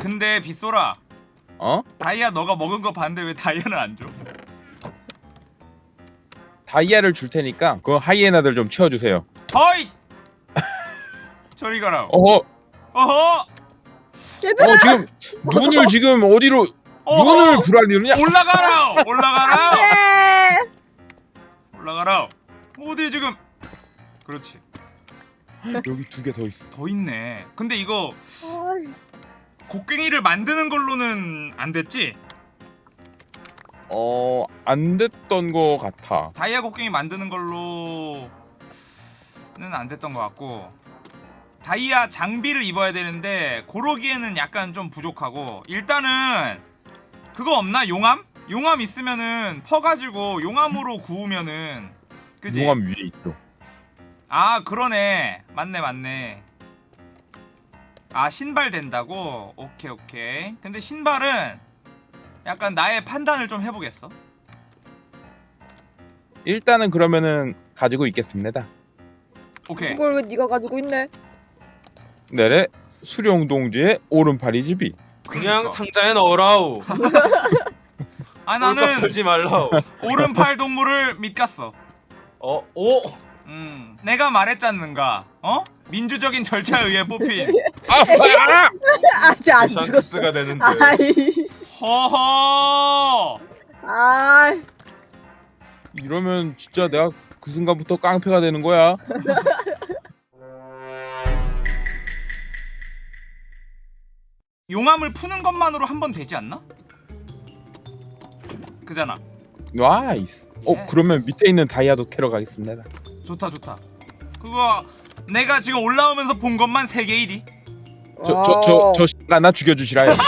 근데 빗소라 어? 다이아 너가 먹은 거 봤는데 왜 다이아는 안 줘? 다이아를 줄 테니까 그 하이에나들 좀 치워주세요. 어이! 저리 가라 어허, 어허! 얘들아 어 지금 눈을 지금 어디로 어허! 눈을 불안이느냐? 올라가라! 올라가라! 네. 올라가라! 어디 지금 그렇지 여기 두 개 더 있어. 더 있네 근데 이거 곡괭이를 만드는 걸로는 안 됐지? 어, 안 됐던 거 같아. 다이아 곡괭이 만드는 걸로는 안 됐던 것 같고 다이아 장비를 입어야 되는데 고르기에는 약간 좀 부족하고 일단은 그거 없나 용암? 용암 있으면은 퍼가지고 용암으로 구우면은 그지? 용암 위에 있어. 아 그러네 맞네 맞네 아 신발 된다고? 오케이 오케이 근데 신발은 약간 나의 판단을 좀 해보겠어 일단은 그러면은 가지고 있겠습니다. 오케이 이걸 왜 네가 가지고 있네? 내래 수령동지의 오른팔이 집이. 그냥 그러니까. 상자에 넣으라우. 아 나는 털지 말라우. 오른팔 동물을 믿갔어 어, 오. 음 내가 말했잖는가 어? 민주적인 절차에 의해 뽑힌 아, 아! 아직 안 죽었어. 샹크스가 되는데. 아이, 허허 아, 이러면 진짜 내가 그 순간부터 깡패가 되는 거야. 용암을 푸는 것만으로 한 번 되지 않나? 그잖아 Nice. 어, yes. 그러면 밑에 있는 다이아도 캐러 가겠습니다. 좋다 좋다 그거 내가 지금 올라오면서 본 것만 3개이디. 저저 저저 씨가 나 죽여주시라요.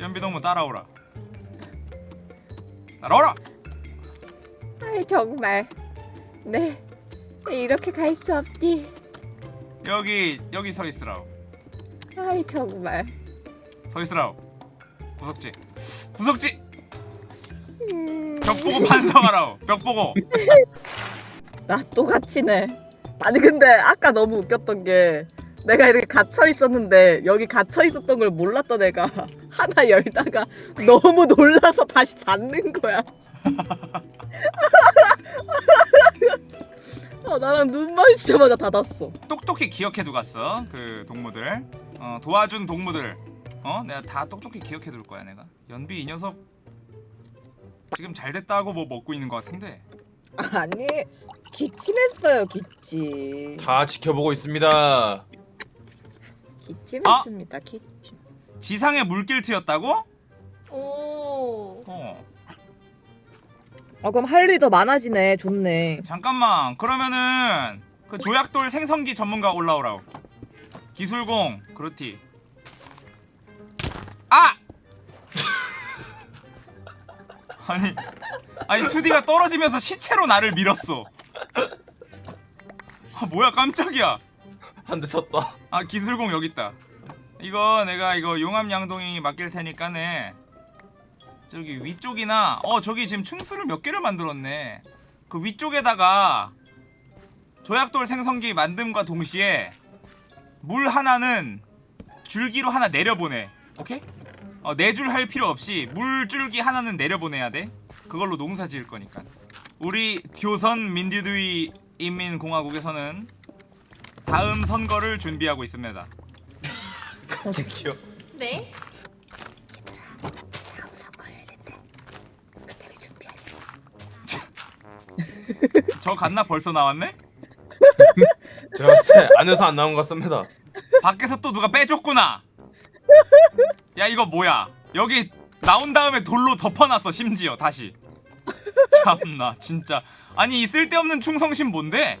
연비동무 따라오라. 따라오라! 아이 정말. 네, 이렇게 갈 수 없디. 여기 여기 서 있으라오. 아이 정말. 서 있으라오. 구석지. 구석지! 음, 벽 보고 반성하라오 벽 보고. 나 똑같이네. 아니 근데 아까 너무 웃겼던 게 내가 이렇게 갇혀 있었는데 여기 갇혀 있었던 걸 몰랐던 애가. 하나 열다가 너무 놀라서 다시 닫는 거야. 아, 나랑 눈 마주치자마자 닫았어. 똑똑히 기억해두 갔어 그 동무들. 어, 도와준 동무들. 어 내가 다 똑똑히 기억해둘 거야 내가. 연비 이 녀석 지금 잘 됐다고 뭐 먹고 있는 것 같은데 아니 기침했어요 기침. 다 지켜보고 있습니다. 기침했습니다 기침. 지상에 물길 트였다고? 오. 어 아 그럼 할 일이 더 많아지네. 좋네. 잠깐만 그러면은 그 조약돌 생성기 전문가 올라오라고 기술공 그렇디 아니 아니 2D가 떨어지면서 시체로 나를 밀었어. 아 뭐야 깜짝이야. 한 대 쳤다. 아 기술공 여기 있다. 이거 내가 이거 용암 양동이 맡길 테니까네. 저기 위쪽이나 어 저기 지금 충수를 몇 개를 만들었네. 그 위쪽에다가 조약돌 생성기 만듦과 동시에 물 하나는 줄기로 하나 내려보내. 오케이? 어, 내줄 할 필요 없이 물줄기 하나는 내려보내야 돼 그걸로 농사 지을 거니까 우리 교선 민주주의 인민공화국에서는 다음 선거를 준비하고 있습니다 깜짝이야. 네? 다음 선거 열린대. 그때를 준비하자. 저 갔나 벌써 나왔네? 제가 봤을 때 안에서 안 나온 것 같습니다. 밖에서 또 누가 빼줬구나 야 이거 뭐야? 여기 나온 다음에 돌로 덮어놨어 심지어 다시. 참나 진짜. 아니 이 쓸데없는 충성심 뭔데?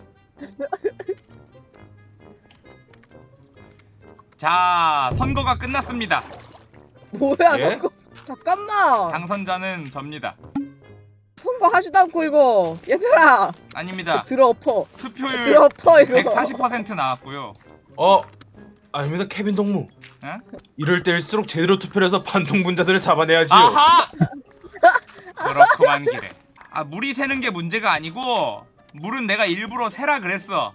자 선거가 끝났습니다. 뭐야 예? 선거? 잠깐만. 당선자는 접니다. 선거 하지도 않고 이거. 얘들아. 아닙니다. 들어 엎어. 투표율 들어 엎어 이거. 140% 나왔고요. 어, 아닙니다, 케빈 동무. 에? 이럴 때일수록 제대로 투표를 해서 반동분자들을 잡아내야지요. 아하! 그렇구만 기래 아 물이 새는 게 문제가 아니고 물은 내가 일부러 새라 그랬어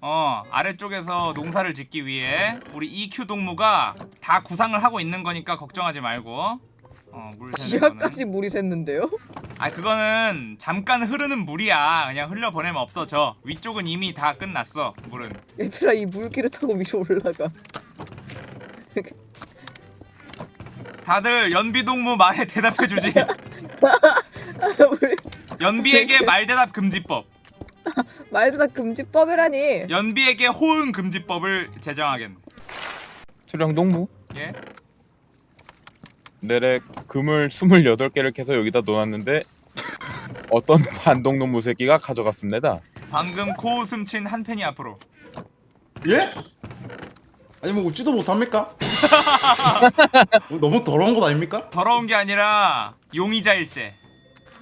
어 아래쪽에서 농사를 짓기 위해 우리 EQ 동무가 다 구상을 하고 있는 거니까 걱정하지 말고 어 물 새는 거는 지하까지 물이 샜는데요? 아 그거는 잠깐 흐르는 물이야 그냥 흘려 보내면 없어져 위쪽은 이미 다 끝났어 물은 얘들아 이 물기를 타고 위로 올라가. 다들 연비 동무 말에 대답해 주지 물- 연비에게 말 대답 금지법 말도 다 금지법이라니. 연비에게 호응 금지법을 제정하겠네 수령 동무 예? 내래 금을 28개를 캐서 여기다 놓았는데 어떤 반동놈 무 새끼가 가져갔습니다. 방금 코웃음 친 한 팬이 앞으로 예? 아니 뭐 웃지도 못합니까? 뭐 너무 더러운 것 아닙니까? 더러운 게 아니라 용의자일세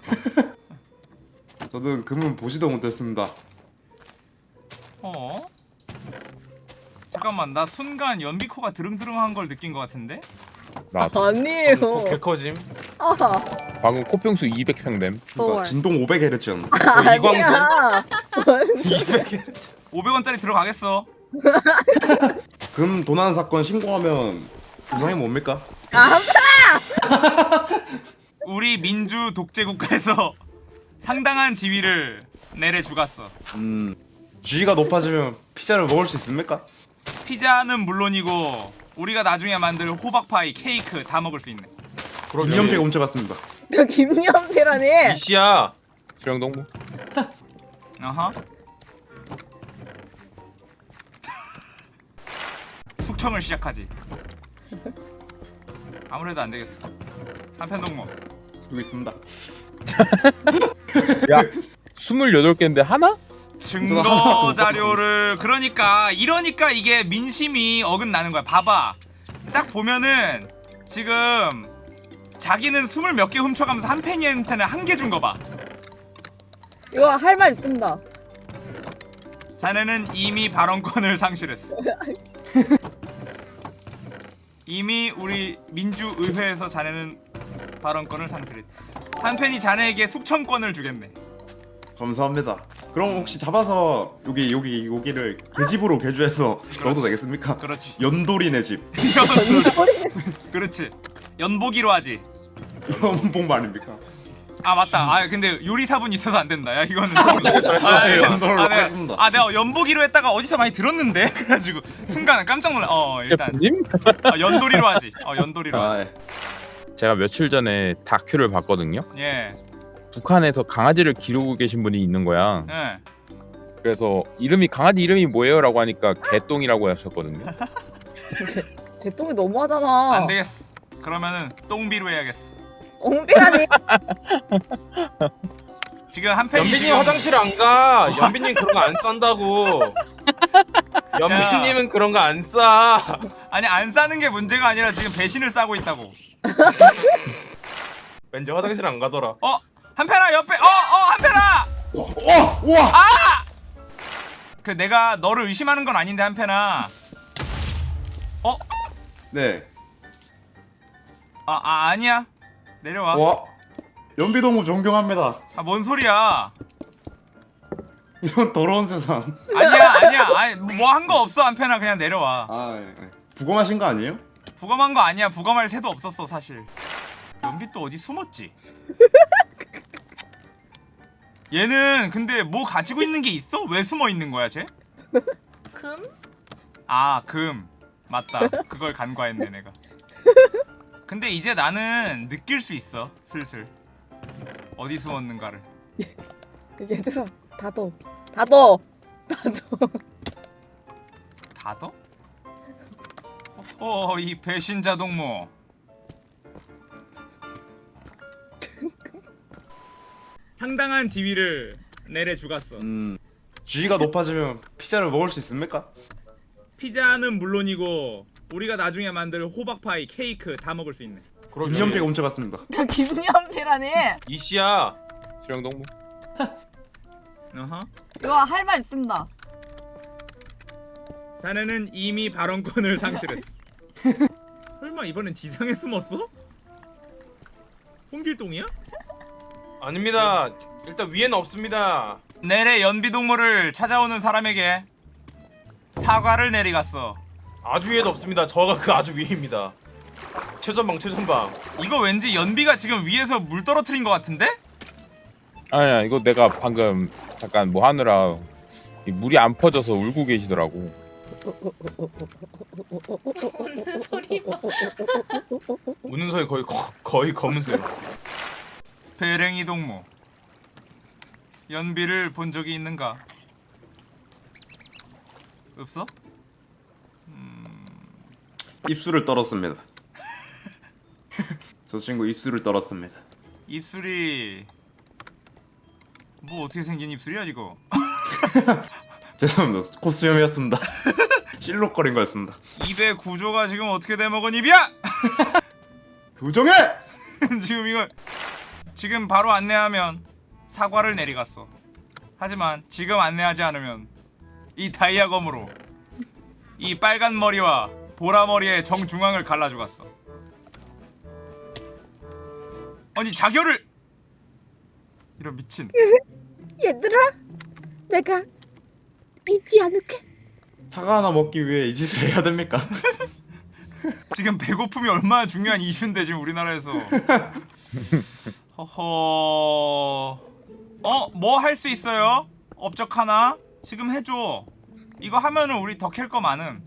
저는 금은 보지도 못했습니다. 어? 잠깐만 나 순간 연비코가 드릉드릉한 걸 느낀 것 같은데? 나 아니에요. 어, 개커짐. 아, 방금 코평수 200평 됨. 그러니까 헐. 진동 500Hz였나? 아니야. 뭔 500원짜리 들어가겠어 금 도난 사건 신고하면 구상이 뭡니까? 아, 우리 민주 독재 국가에서 상당한 지위를 내래 주갔어 음 G가 높아지면 피자를 먹을 수 있습니까? 피자는 물론이고 우리가 나중에 만들 호박파이, 케이크 다 먹을 수 있네 그렇지. 이연패가 훔쳐갔습니다. 너 김연패라니. 이씨야. 수령 동무 어허 숙청을 시작하지 아무래도 안 되겠어 한편 동무 여기 있습니다. 야 28개인데 하나? 증거 자료를 그러니까 이러니까 이게 민심이 어긋나는 거야. 봐봐. 딱 보면은 지금 자기는 스물 몇 개 훔쳐가면서 한 팬이한테는 한 개 준 거 봐. 이거 할 말 있습니다. 자네는 이미 발언권을 상실했어. 이미 우리 민주의회에서 자네는 발언권을 상실했. 한 팬이 자네에게 숙청권을 주겠네. 감사합니다. 그럼 혹시 잡아서 여기 여기 여기를 계집으로 개조해서 넣어도 되겠습니까? 그렇지. 연돌이네 집. 그렇지. 연보기로 하지. 연봉 말입니까? 아 맞다. 아 근데 요리사분 있어서 안 된다. 야 이거는. 잘 아, 돼요. 내가- 연돌로 아, 내가- 하겠습니다. 아 내가 연보기로 했다가 어디서 많이 들었는데 그래가지고 순간 깜짝 놀라. 어 일단 셰프님? 어, 연돌이로 하지. 어 연돌이로 아, 하지. 예. 제가 며칠 전에 다큐를 봤거든요. 예. 북한에서 강아지를 기르고 계신 분이 있는 거야. 예. 그래서 이름이 강아지 이름이 뭐예요?라고 하니까 개똥이라고 하셨거든요. 개똥이 너무하잖아. 안 되겠어. 그러면은 똥비로 해야겠어. 엉비라니. 지금 한 팬이 연빈님 지금 화장실 안 가. 연빈님 그런 거 안 싼다고. 연빈님은 그런 거 안 싸. 아니 안 싸는 게 문제가 아니라 지금 배신을 싸고 있다고. 왠지 화장실 안 가더라. 어 한편아 옆에 어 어 한편아. 어, 우와. 그 내가 너를 의심하는 건 아닌데 한편아. 네. 아, 아 아니야. 내려와. 와. 연비동무 존경합니다. 아 뭔 소리야? 이런 더러운 세상. 아니야 아니야 아니 뭐 한 거 없어 한편아 그냥 내려와 아, 예, 예. 부검하신 거 아니에요? 부검한 거 아니야 부검할 새도 없었어 사실 연비 또 어디 숨었지? 얘는 근데 뭐 가지고 있는 게 있어? 왜 숨어 있는 거야 쟤? 금? 아 금 맞다 그걸 간과했네 내가 근데 이제 나는 느낄 수 있어 슬슬 어디 숨었는가를 얘들아 닫어. 닫어. 닫어. 다더? 어이 배신자 동무 상당한 지위를 내래 주갔어 음. G가 높아지면 피자를 먹을 수 있습니까? 피자는 물론이고 우리가 나중에 만들 호박파이, 케이크 다 먹을 수 있네 그렇지. 김연패가 훔쳐갔습니다. 너 김연패라니. 이씨야. 수령 동무 어허. 이거 할 말 있습니다. 자네는 이미 발언권을 상실했어 설마 이번엔 지상에 숨었어? 홍길동이야? 아닙니다. 일단 위에는 없습니다. 내래 연비 동물을 찾아오는 사람에게 사과를 내리갔어. 아주 위에도 없습니다. 저가 그 아주 위입니다. 최전방 최전방. 이거 왠지 연비가 지금 위에서 물 떨어뜨린 것 같은데? 아니야 이거 내가 방금 잠깐 뭐 하느라 이 물이 안 퍼져서 울고 계시더라고. 웃는 소리 봐. 우는 소리 거의 거, 거의 검은색. 배랭이 동무. 연비를 본 적이 있는가? 없어? 입술을 떨었습니다. 저 친구 입술을 떨었습니다. 입술이 뭐 어떻게 생긴 입술이야 이거? 죄송합니다. 코스염이었습니다. 실룩거린 거였습니다. 입의 구조가 지금 어떻게 돼 먹은 입이야? 교정해! 지금 이거 지금 바로 안내하면 사과를 내리갔어. 하지만 지금 안내하지 않으면 이 다이아검으로 이 빨간 머리와 보라 머리의 정중앙을 갈라주갔어. 아니 자결을 이런 미친. 얘들아, 내가 잊지 않을게. 사과 하나 먹기 위해 이 짓을 해야 됩니까? 지금 배고픔이 얼마나 중요한 이슈인데 지금 우리나라에서. 허허. 어, 뭐 할 수 있어요? 업적 하나? 지금 해줘. 이거 하면은 우리 더 캘 거 많음.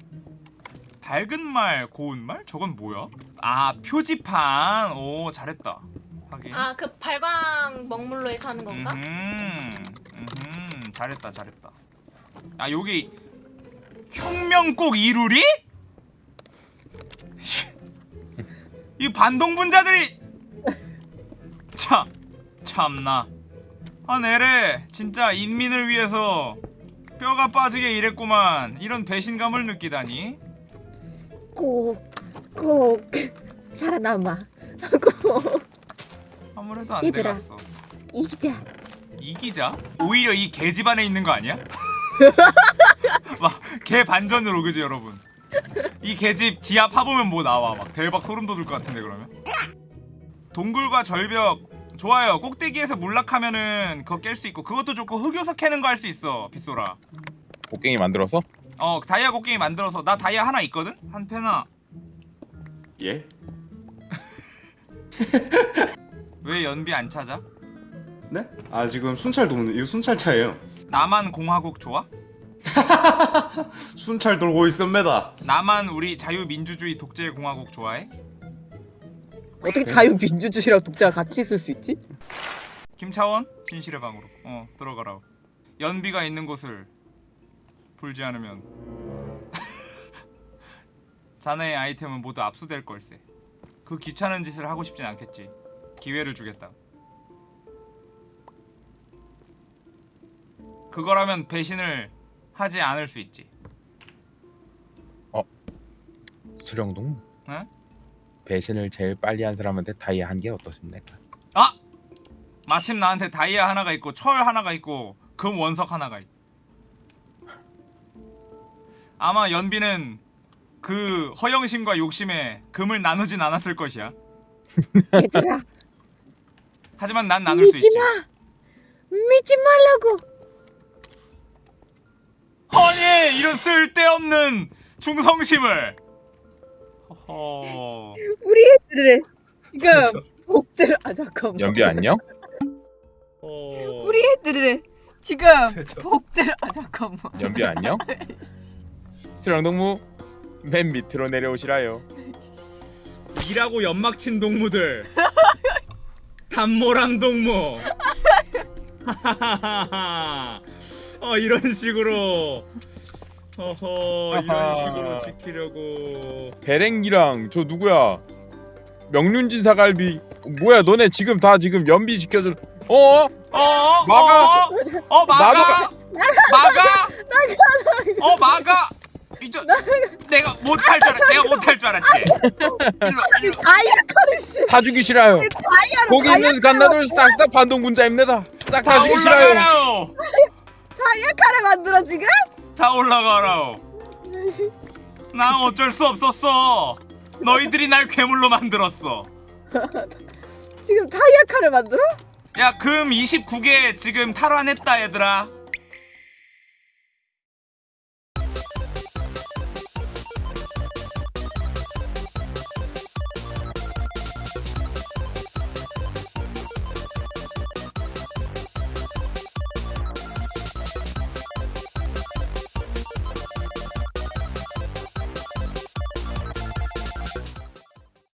밝은 말, 고운 말? 저건 뭐야? 아, 표지판. 오, 잘했다. 하긴. 아, 그 발광 먹물로 해서 하는 건가? 음, 음, 잘했다, 잘했다. 아, 여기 혁명꼭 이루리? 이 반동분자들이 참 참나. 아 내래 진짜 인민을 위해서 뼈가 빠지게 일했구만. 이런 배신감을 느끼다니. 꼭, 꼭 살아남아. 꼭 아무래도 안 얘들아. 되겠어. 이기자. 이기자? 오히려 이 개 집안에 있는 거 아니야? 막 개 반전으로 그지 여러분 이 개집 지하 파보면 뭐 나와 막 대박 소름 돋을 것 같은데 그러면 동굴과 절벽 좋아요 꼭대기에서 문락하면은 그거 깰 수 있고 그것도 좋고 흑요석 캐는 거 할 수 있어 빗소라 곡괭이 만들어서 어 다이아 곡괭이 만들어서 나 다이아 하나 있거든? 한 패나 예? 왜 연비 안 찾아? 네? 아 지금 순찰 도는 이거 순찰 차예요. 나만 공화국 좋아? 순찰 돌고 있습니다. 나만 우리 자유민주주의 독재공화국 좋아해? 어떻게 자유민주주의랑 독자가 같이 있을 수 있지? 김차원 진실의 방으로. 어 들어가라 연비가 있는 곳을 불지 않으면 자네의 아이템은 모두 압수될 걸세. 그 귀찮은 짓을 하고 싶진 않겠지. 기회를 주겠다 그거라면 배신을 하지 않을 수 있지. 수령동? 응? 배신을 제일 빨리 한 사람한테 다이아 한 개 어떠십니까? 아! 마침 나한테 다이아 하나가 있고 철 하나가 있고 금 원석 하나가 있. 아마 연비는 그 허영심과 욕심에 금을 나누진 않았을 것이야. 얘들아, 하지만 난 나눌 수 있지. 믿지 마. 믿지 말라고. 아니 이런 쓸데없는 충성심을. 허허. 우리 애들을 지금 복들 아 잠깐만. 연비 안녕? 우리 애들을 지금 복들 아 잠깐만. 연비 안녕? 수령동무 맨 밑으로 내려오시라요. 일하고 연막 친 동무들. 단모랑 동무. 어 이런 식으로. 어허 아하. 이런 식으로 지키려고. 배랭이랑 저 누구야? 명륜진 사갈비 뭐야 너네 지금 다 지금 연비 지켜줘 어? 어? 막아! 어? 어 막아! 막아! 어 막아! 이제 내가 못할 줄 알았. 내가 못할 줄 알았지. 씨. 다 죽이시라요 다이아로 거기 있는 갓나들 싹 다 반동군자입니다 싹다다 죽이시라요 올라가라오. 다이아카를 만들어 지금? 다 올라가라오. 난 어쩔 수 없었어. 너희들이 날 괴물로 만들었어. 지금 다이아카를 만들어? 야 금 29개 지금 탈환했다 얘들아